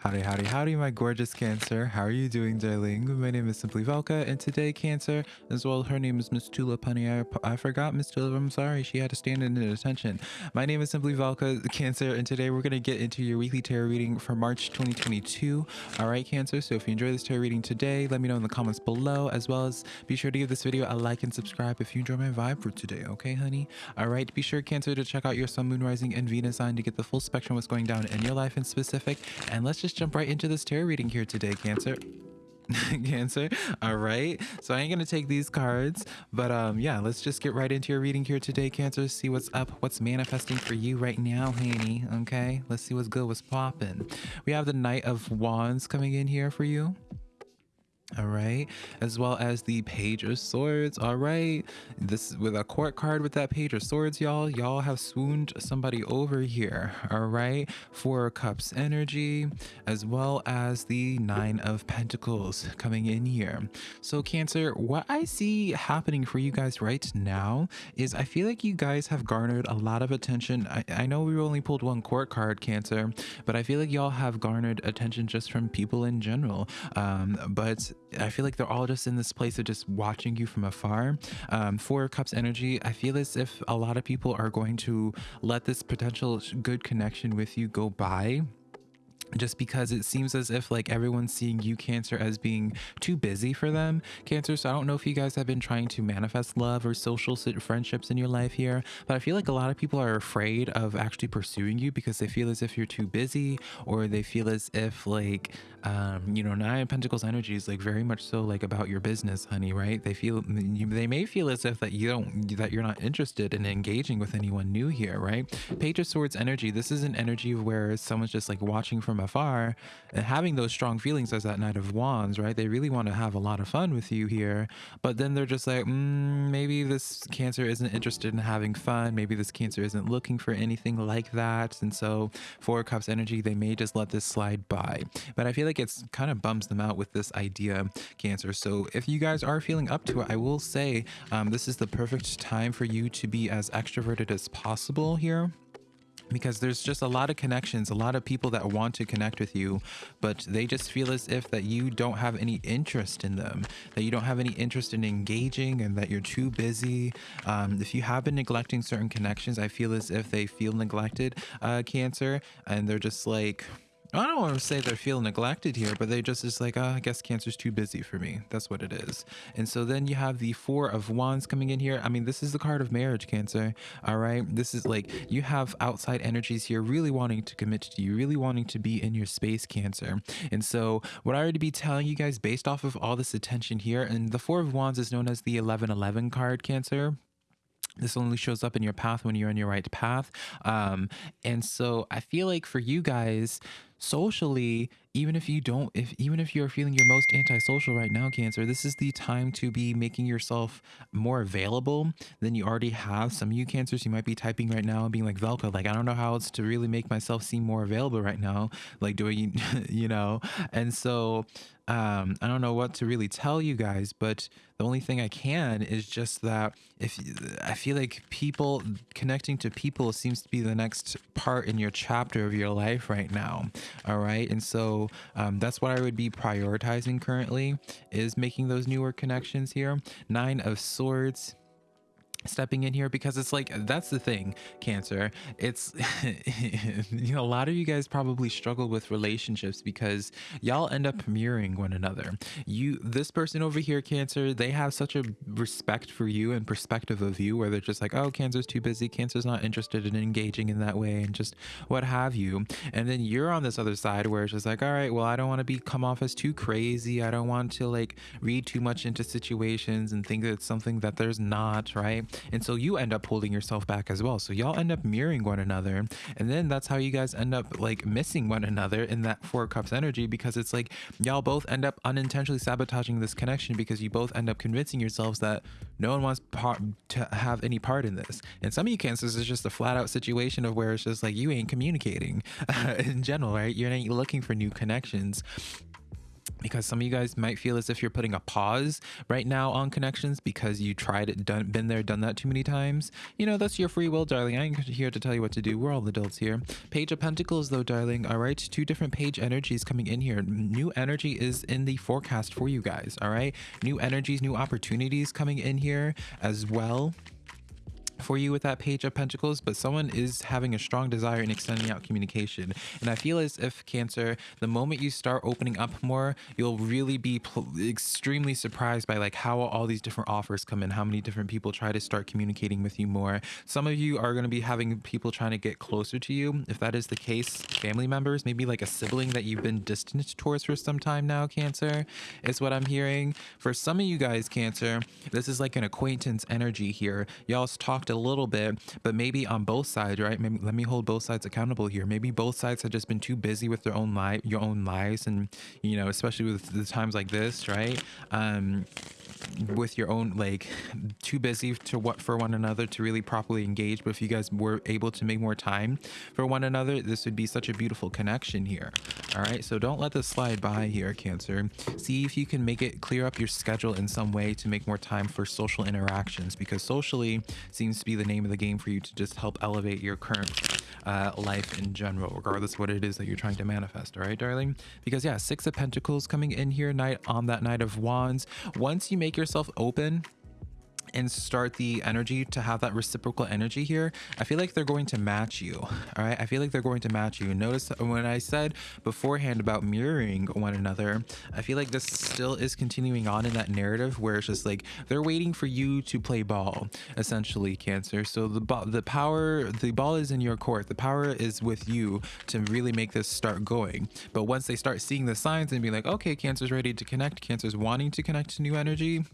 Howdy, howdy, howdy, my gorgeous Cancer. How are you doing, darling? My name is Simply Velka, and today, Cancer, as well, her name is Miss Tulip, honey. I, I forgot Miss Tulip. I'm sorry. She had to stand in attention. My name is Simply Velka, Cancer, and today we're going to get into your weekly tarot reading for March 2022. All right, Cancer. So if you enjoy this tarot reading today, let me know in the comments below, as well as be sure to give this video a like and subscribe if you enjoy my vibe for today, okay, honey? All right, be sure, Cancer, to check out your Sun, Moon, Rising, and Venus sign to get the full spectrum of what's going down in your life in specific. And let's just jump right into this tarot reading here today, Cancer. cancer all right. So i ain't gonna take these cards but um yeah let's just get right into your reading here today cancer. See what's up what's manifesting for you right now honey okay? Let's see what's good what's popping we have the knight of wands coming in here for you all right? As well as the page of swords. All right? This with a court card with that page of swords y'all y'all have swooned somebody over here. All right? Four cups energy as well as the nine of pentacles coming in here. So cancer what i see happening for you guys right now is i feel like you guys have garnered a lot of attention. I, I know we only pulled one court card cancer but i feel like y'all have garnered attention just from people in general. Um but I feel like they're all just in this place of just watching you from afar. Um, Four Cups energy, I feel as if a lot of people are going to let this potential good connection with you go by just because it seems as if like everyone's seeing you cancer as being too busy for them. Cancer so i don't know if you guys have been trying to manifest love or social friendships in your life here but i feel like a lot of people are afraid of actually pursuing you because they feel as if you're too busy or they feel as if like um you know nine pentacles energy is like very much so like about your business honey right? They feel they may feel as if that you don't that you're not interested in engaging with anyone new here right? Page of swords energy this is an energy where someone's just like watching from afar and having those strong feelings as that Knight of Wands, right? They really want to have a lot of fun with you here, but then they're just like, mm, maybe this Cancer isn't interested in having fun. Maybe this Cancer isn't looking for anything like that. And so, Four Cups energy, they may just let this slide by. But I feel like it's kind of bums them out with this idea, Cancer. So, if you guys are feeling up to it, I will say um, this is the perfect time for you to be as extroverted as possible here because there's just a lot of connections a lot of people that want to connect with you but they just feel as if that you don't have any interest in them that you don't have any interest in engaging and that you're too busy. Um, if you have been neglecting certain connections i feel as if they feel neglected uh, cancer and they're just like I don't want to say they feel neglected here, but they just is like, oh, I guess cancer's too busy for me. That's what it is. And so then you have the four of wands coming in here. I mean, this is the card of marriage, cancer. All right. This is like you have outside energies here really wanting to commit to you, really wanting to be in your space, cancer. And so what I would be telling you guys based off of all this attention here, and the four of wands is known as the 1111 card, cancer this only shows up in your path when you're on your right path um and so i feel like for you guys socially even if you don't if even if you're feeling your most antisocial right now cancer this is the time to be making yourself more available than you already have some of you cancers you might be typing right now and being like velka like i don't know how else to really make myself seem more available right now like doing you know and so um, I don't know what to really tell you guys, but the only thing I can is just that if I feel like people connecting to people seems to be the next part in your chapter of your life right now. All right. And so um, that's what I would be prioritizing currently is making those newer connections here. Nine of Swords stepping in here because it's like that's the thing cancer. It's you know a lot of you guys probably struggle with relationships because y'all end up mirroring one another. You this person over here cancer they have such a respect for you and perspective of you where they're just like oh cancer's too busy. Cancer's not interested in engaging in that way and just what have you. And then you're on this other side where it's just like all right well i don't want to be come off as too crazy. I don't want to like read too much into situations and think that it's something that there's not right and so you end up holding yourself back as well. So y'all end up mirroring one another. And then that's how you guys end up like missing one another in that four cups energy because it's like y'all both end up unintentionally sabotaging this connection because you both end up convincing yourselves that no one wants to have any part in this. And some of you cancers is just a flat out situation of where it's just like you ain't communicating in general, right? You're not looking for new connections because some of you guys might feel as if you're putting a pause right now on connections because you tried it done been there done that too many times. You know that's your free will darling. I ain't here to tell you what to do. We're all adults here. Page of pentacles though darling. All right two different page energies coming in here. New energy is in the forecast for you guys all right? New energies new opportunities coming in here as well for you with that page of pentacles but someone is having a strong desire in extending out communication. And i feel as if cancer the moment you start opening up more you'll really be extremely surprised by like how all these different offers come in how many different people try to start communicating with you more. Some of you are going to be having people trying to get closer to you. If that is the case family members maybe like a sibling that you've been distant towards for some time now cancer is what i'm hearing. For some of you guys cancer this is like an acquaintance energy here. Y'all's talked a little bit, but maybe on both sides, right? Maybe let me hold both sides accountable here. Maybe both sides have just been too busy with their own life, your own lives, and you know, especially with the times like this, right? Um, with your own like too busy to what for one another to really properly engage but if you guys were able to make more time for one another this would be such a beautiful connection here. All right so don't let this slide by here cancer. See if you can make it clear up your schedule in some way to make more time for social interactions because socially seems to be the name of the game for you to just help elevate your current uh, life in general, regardless of what it is that you're trying to manifest. All right, darling? Because yeah, six of pentacles coming in here knight on that knight of wands. Once you make yourself open and start the energy to have that reciprocal energy here, I feel like they're going to match you. All right. I feel like they're going to match you. Notice when I said beforehand about mirroring one another, I feel like this still is continuing on in that narrative where it's just like they're waiting for you to play ball, essentially, Cancer. So the the power, the ball is in your court. The power is with you to really make this start going. But once they start seeing the signs and be like, okay, Cancer's ready to connect, Cancer's wanting to connect to new energy,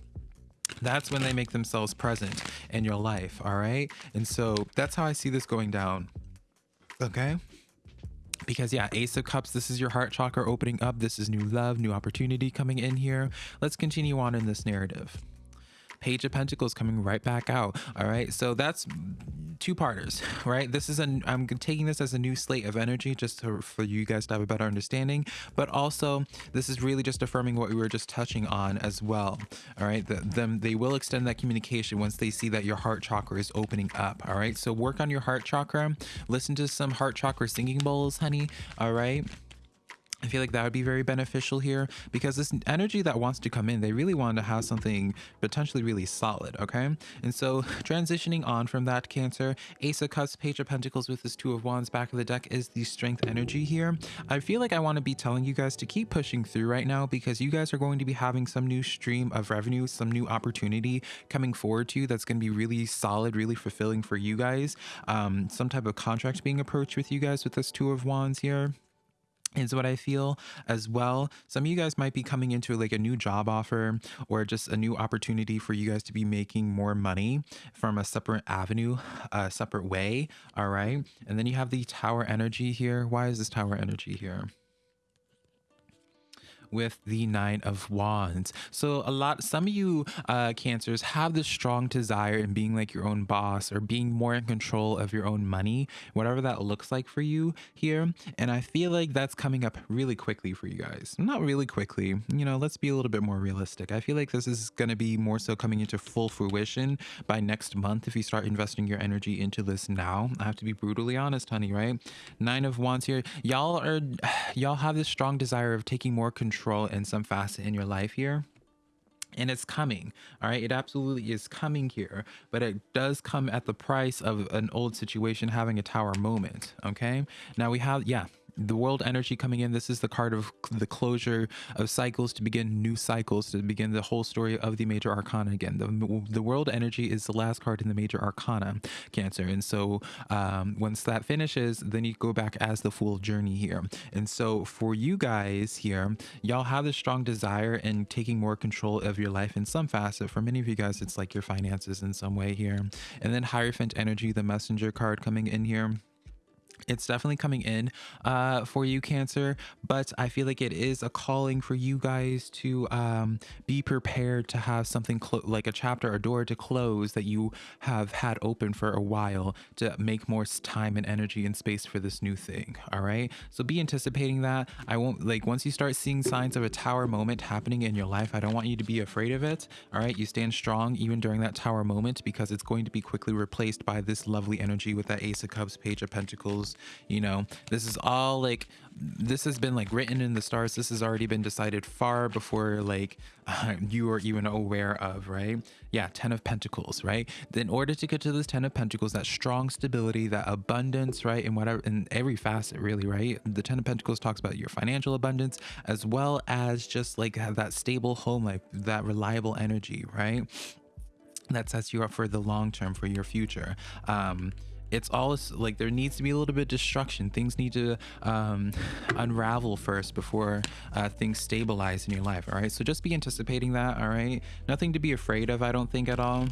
that's when they make themselves present in your life all right? And so that's how i see this going down okay? Because yeah ace of cups this is your heart chakra opening up. This is new love new opportunity coming in here. Let's continue on in this narrative page of pentacles coming right back out all right so that's two parters, right? This is an I'm taking this as a new slate of energy just to, for you guys to have a better understanding, but also this is really just affirming what we were just touching on as well. All right, the, them they will extend that communication once they see that your heart chakra is opening up. All right, so work on your heart chakra. Listen to some heart chakra singing bowls, honey. All right. I feel like that would be very beneficial here because this energy that wants to come in, they really want to have something potentially really solid, okay? And so transitioning on from that Cancer, Ace of Cups, Page of Pentacles with this Two of Wands back of the deck is the strength energy here. I feel like I want to be telling you guys to keep pushing through right now because you guys are going to be having some new stream of revenue, some new opportunity coming forward to you that's going to be really solid, really fulfilling for you guys. Um, some type of contract being approached with you guys with this Two of Wands here is what I feel as well. Some of you guys might be coming into like a new job offer or just a new opportunity for you guys to be making more money from a separate avenue, a separate way. All right. And then you have the tower energy here. Why is this tower energy here? With the nine of wands. So a lot some of you uh cancers have this strong desire in being like your own boss or being more in control of your own money whatever that looks like for you here. And i feel like that's coming up really quickly for you guys. Not really quickly you know let's be a little bit more realistic. I feel like this is going to be more so coming into full fruition by next month if you start investing your energy into this now. I have to be brutally honest honey right? Nine of wands here. Y'all are y'all have this strong desire of taking more control control in some facet in your life here and it's coming all right? It absolutely is coming here but it does come at the price of an old situation having a tower moment okay? Now we have yeah the world energy coming in this is the card of the closure of cycles to begin new cycles to begin the whole story of the major arcana again. The, the world energy is the last card in the major arcana cancer. And so um, once that finishes then you go back as the full journey here. And so for you guys here y'all have this strong desire in taking more control of your life in some facet. For many of you guys it's like your finances in some way here. And then hierophant energy the messenger card coming in here it's definitely coming in uh, for you cancer but i feel like it is a calling for you guys to um, be prepared to have something like a chapter or door to close that you have had open for a while to make more time and energy and space for this new thing all right? So be anticipating that. I won't like once you start seeing signs of a tower moment happening in your life i don't want you to be afraid of it all right? You stand strong even during that tower moment because it's going to be quickly replaced by this lovely energy with that ace of cups page of pentacles you know? This is all like this has been like written in the stars. This has already been decided far before like uh, you are even aware of right? Yeah 10 of pentacles right? In order to get to this 10 of pentacles that strong stability that abundance right and whatever in every facet really right? The 10 of pentacles talks about your financial abundance as well as just like have that stable home life that reliable energy right? That sets you up for the long term for your future. Um it's all like there needs to be a little bit of destruction. Things need to um, unravel first before uh, things stabilize in your life all right? So just be anticipating that all right? Nothing to be afraid of i don't think at all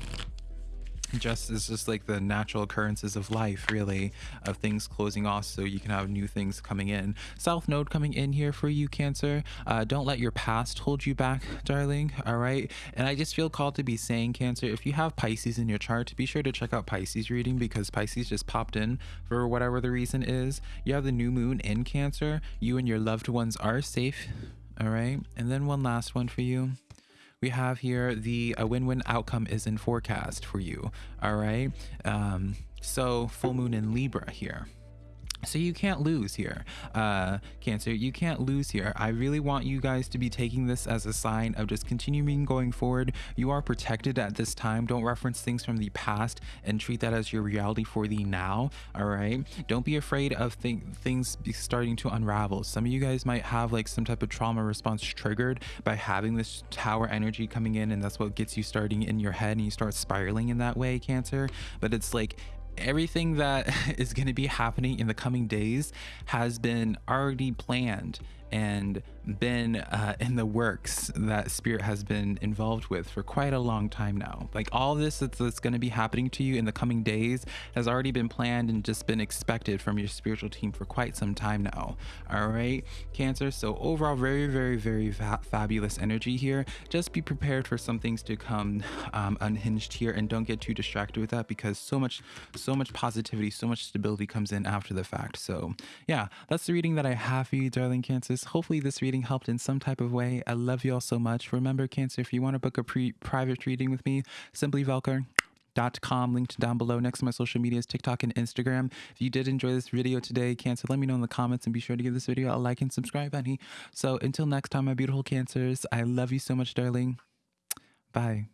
just is just like the natural occurrences of life really of things closing off so you can have new things coming in. South node coming in here for you cancer. Uh, don't let your past hold you back darling all right? And i just feel called to be saying cancer. If you have pisces in your chart be sure to check out pisces reading because pisces just popped in for whatever the reason is. You have the new moon in cancer. You and your loved ones are safe all right? And then one last one for you we have here the a win-win outcome is in forecast for you. All right? Um so full moon in libra here so you can't lose here uh cancer. You can't lose here. I really want you guys to be taking this as a sign of just continuing going forward. You are protected at this time. Don't reference things from the past and treat that as your reality for the now all right? Don't be afraid of th things starting to unravel. Some of you guys might have like some type of trauma response triggered by having this tower energy coming in and that's what gets you starting in your head and you start spiraling in that way cancer. But it's like everything that is going to be happening in the coming days has been already planned and been uh, in the works that spirit has been involved with for quite a long time now. Like all this that's, that's going to be happening to you in the coming days has already been planned and just been expected from your spiritual team for quite some time now. All right cancer so overall very very very fa fabulous energy here. Just be prepared for some things to come um, unhinged here and don't get too distracted with that because so much so much positivity so much stability comes in after the fact. So yeah that's the reading that i have for you darling cancers. Hopefully this reading helped in some type of way. I love you all so much. Remember, Cancer, if you want to book a pre private reading with me, simply Velka dot com linked down below. Next to my social medias tiktok and instagram. If you did enjoy this video today cancer let me know in the comments and be sure to give this video a like and subscribe honey. So until next time my beautiful cancers i love you so much darling. Bye